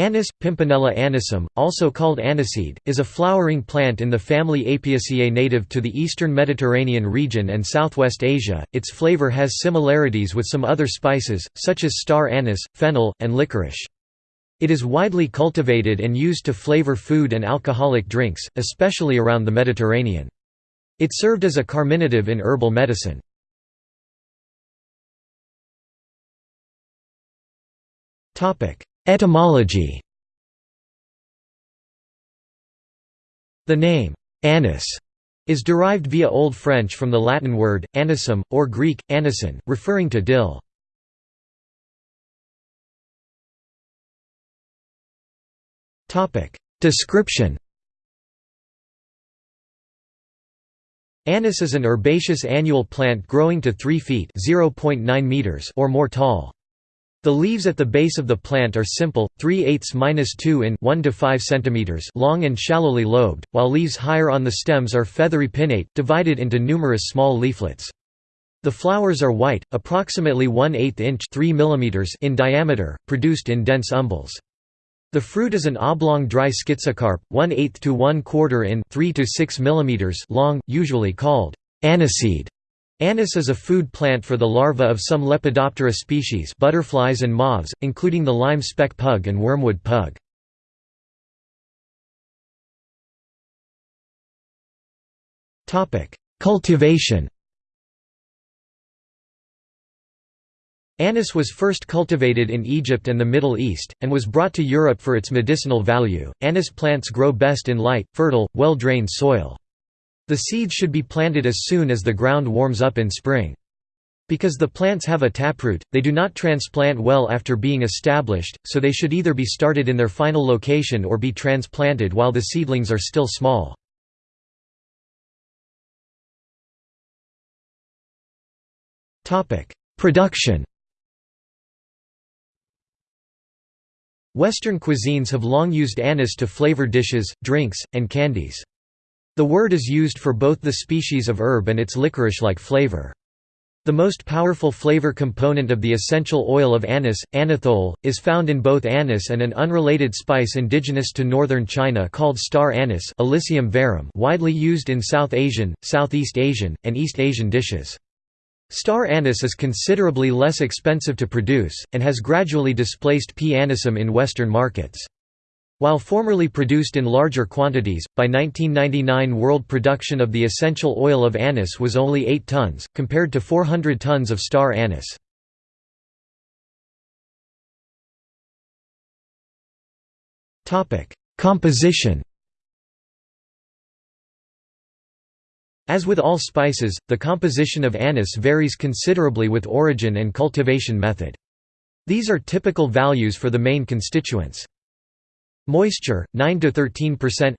Anise, Pimpinella anisum, also called aniseed, is a flowering plant in the family Apiaceae native to the eastern Mediterranean region and southwest Asia. Its flavor has similarities with some other spices, such as star anise, fennel, and licorice. It is widely cultivated and used to flavor food and alcoholic drinks, especially around the Mediterranean. It served as a carminative in herbal medicine. Topic: Etymology The name, anise, is derived via Old French from the Latin word, anisum, or Greek, anison, referring to dill. Description Anise is an herbaceous annual plant growing to 3 feet meters or more tall. The leaves at the base of the plant are simple, 3 eighths minus 2 in 1 to 5 centimeters long and shallowly lobed, while leaves higher on the stems are feathery pinnate, divided into numerous small leaflets. The flowers are white, approximately 1 8 inch 3 millimeters in diameter, produced in dense umbels. The fruit is an oblong dry schizocarp, 1 8 to 1 quarter in 3 to 6 millimeters long, usually called aniseed. Anise is a food plant for the larvae of some Lepidoptera species butterflies and moths, including the lime speck pug and wormwood pug. Cultivation Anise was first cultivated in Egypt and the Middle East, and was brought to Europe for its medicinal value. Anise plants grow best in light, fertile, well drained soil. The seeds should be planted as soon as the ground warms up in spring. Because the plants have a taproot, they do not transplant well after being established, so they should either be started in their final location or be transplanted while the seedlings are still small. Production Western cuisines have long used anise to flavor dishes, drinks, and candies. The word is used for both the species of herb and its licorice-like flavor. The most powerful flavor component of the essential oil of anise, anethole, is found in both anise and an unrelated spice indigenous to northern China called star anise verum widely used in South Asian, Southeast Asian, and East Asian dishes. Star anise is considerably less expensive to produce, and has gradually displaced P. anisum in Western markets. While formerly produced in larger quantities, by 1999 world production of the essential oil of anise was only 8 tons, compared to 400 tons of star anise. Composition As with all spices, the composition of anise varies considerably with origin and cultivation method. These are typical values for the main constituents. Moisture 9 to 13%.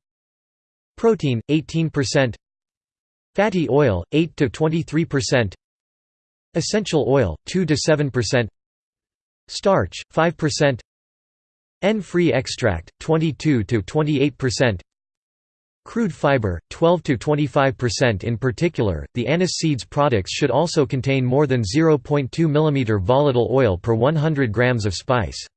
Protein 18%. Fatty oil 8 to 23%. Essential oil 2 to 7%. Starch 5%. N-free extract 22 to 28%. Crude fiber 12 to 25% in particular. The anise seeds products should also contain more than 0.2 mm volatile oil per 100 grams of spice.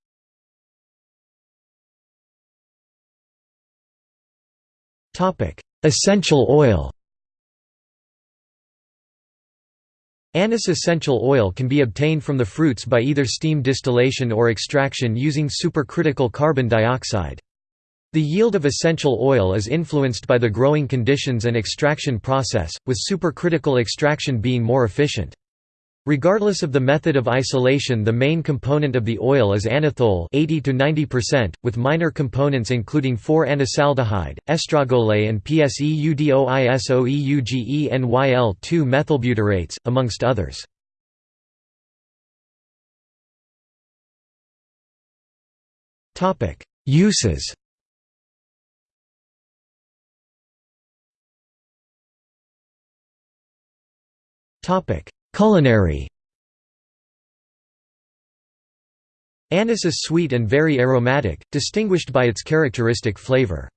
Topic: Essential oil. Anise essential oil can be obtained from the fruits by either steam distillation or extraction using supercritical carbon dioxide. The yield of essential oil is influenced by the growing conditions and extraction process, with supercritical extraction being more efficient. Regardless of the method of isolation the main component of the oil is anethole 80 to 90%, with minor components including 4-anisaldehyde, estragole and PSEUDOISOEUGENYL2-methylbutyrates, amongst others. Uses Culinary Anise is sweet and very aromatic, distinguished by its characteristic flavor.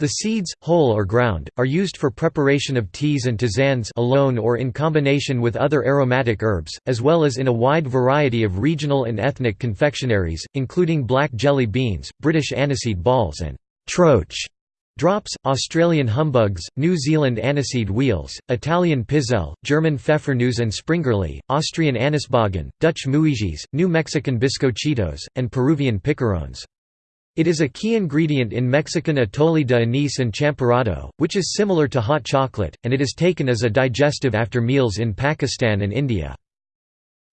The seeds, whole or ground, are used for preparation of teas and tisanes alone or in combination with other aromatic herbs, as well as in a wide variety of regional and ethnic confectionaries, including black jelly beans, British aniseed balls and «troche» drops, Australian humbugs, New Zealand aniseed wheels, Italian pizzelle, German pfeffernusse and springerle, Austrian anisbogen, Dutch muisjes, New Mexican bizcochitos, and Peruvian picarones. It is a key ingredient in Mexican atole de anís and champurrado, which is similar to hot chocolate, and it is taken as a digestive after meals in Pakistan and India.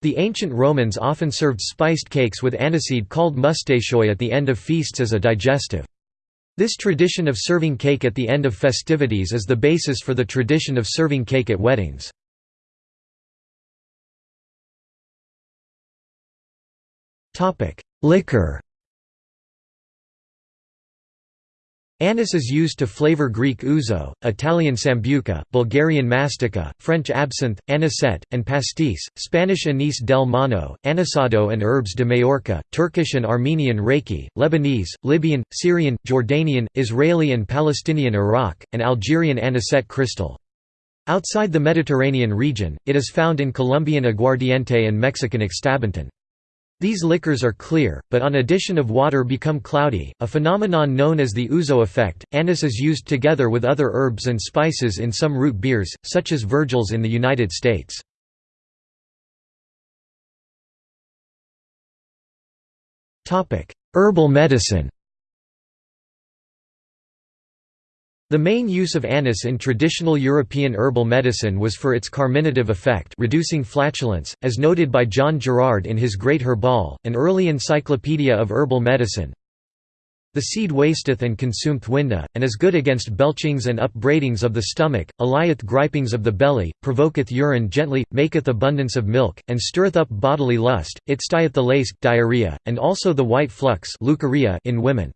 The ancient Romans often served spiced cakes with aniseed called mustachoi at the end of feasts as a digestive. This tradition of serving cake at the end of festivities is the basis for the tradition of serving cake at weddings. Liquor Anise is used to flavor Greek ouzo, Italian sambuca, Bulgarian mastika, French absinthe, anisette, and pastis, Spanish anise del Mono, anisado and herbs de Majorca, Turkish and Armenian raki, Lebanese, Libyan, Syrian, Jordanian, Israeli and Palestinian arak, and Algerian anisette crystal. Outside the Mediterranean region, it is found in Colombian aguardiente and Mexican Xtabentún. These liquors are clear, but on addition of water become cloudy, a phenomenon known as the ouzo effect. Anise is used together with other herbs and spices in some root beers, such as Virgil's in the United States. Herbal medicine The main use of anise in traditional European herbal medicine was for its carminative effect reducing flatulence, as noted by John Gerard in his Great Herbal, an early encyclopedia of herbal medicine. The seed wasteth and consumeth winda, and is good against belchings and upbraidings of the stomach, allayeth gripings of the belly, provoketh urine gently, maketh abundance of milk, and stirreth up bodily lust, it stieth the lace diarrhea, and also the white flux in women.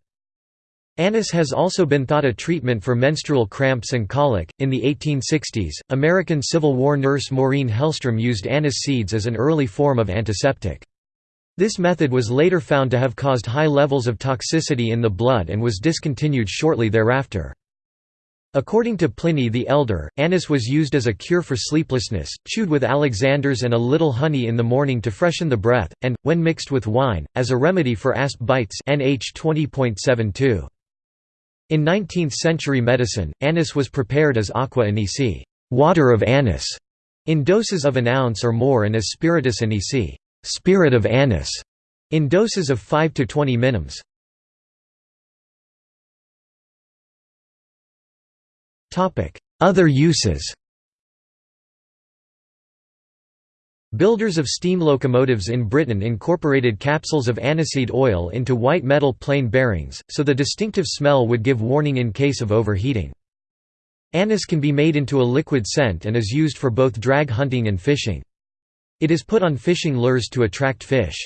Anise has also been thought a treatment for menstrual cramps and colic. In the 1860s, American Civil War nurse Maureen Hellstrom used anise seeds as an early form of antiseptic. This method was later found to have caused high levels of toxicity in the blood and was discontinued shortly thereafter. According to Pliny the Elder, anise was used as a cure for sleeplessness, chewed with alexanders and a little honey in the morning to freshen the breath, and, when mixed with wine, as a remedy for asp bites NH 20.72. In 19th-century medicine, anise was prepared as aqua anisi water of anise", in doses of an ounce or more and as spiritus anisi spirit of anise", in doses of 5 to 20 minims. Other uses Builders of steam locomotives in Britain incorporated capsules of aniseed oil into white metal plain bearings, so the distinctive smell would give warning in case of overheating. Anise can be made into a liquid scent and is used for both drag hunting and fishing. It is put on fishing lures to attract fish.